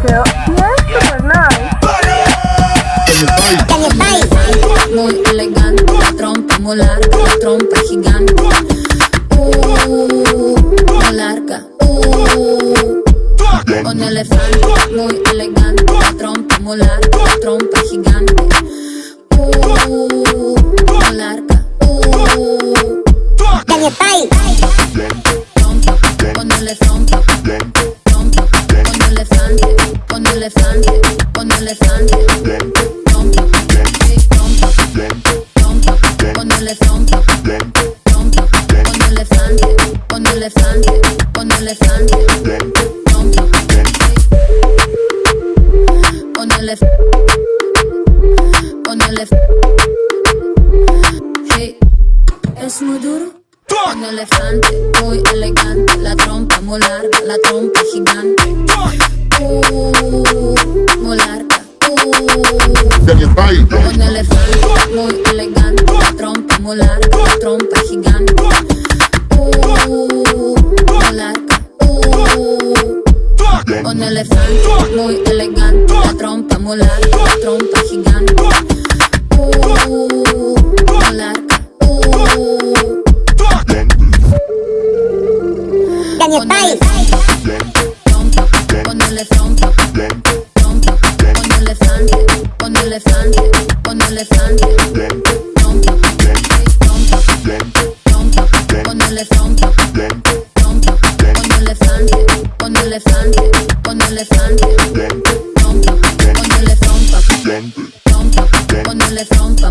super nice. Muy elegante, la trompa la trompa gigante. Uh, larga. Uh, un elefante muy elegante, la trompa la trompa gigante. Uh, muy larga. Uh, trompa, ponele trompa. Trompa, elefante. Trompa, trompa, trompa, ponele trompa. Trompa, elefante, un elefante, un elefante. Trompa, sí. Un elef- un elef- Sí, es muy duro. Un elefante muy elegante, la trompa muy larga, la trompa gigante. Muy elegante, la trompa la trompa gigante. Uh, muy larga. Uh, un elefante muy elegante, la trompa muy larga, la trompa gigante. Uh, muy larga. Uh, Ponele trompa, ponele trompa, trompa, un elefante, un elefante, elefante, un elefante, trompa, ponele trompa, trompa, ponele trompa,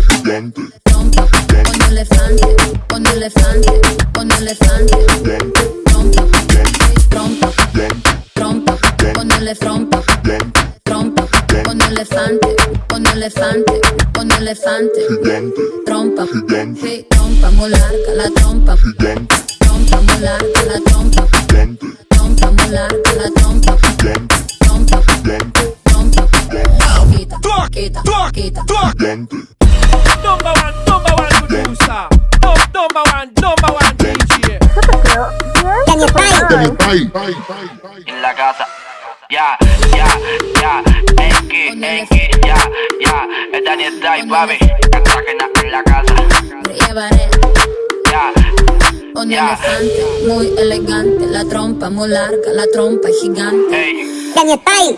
trompa, un elefante, un elefante, un elefante, trompa, trompa, trompa, ponele trompa, trompa, un elefante, un elefante, un elefante, trompa, trompa muy larga, la trompa, trompa muy larga, la trompa quita, quita, quita. Number one, number one producer. Num- Number one, number one DJ. En la casa. Ya, ya, ya, Enki, Enki, ya, ya, es Daniel Day, papi, Cartagena en la casa. Llevaré Ya, un elefante muy elegante, la trompa muy larga, la trompa gigante. hey. Daniel Pai.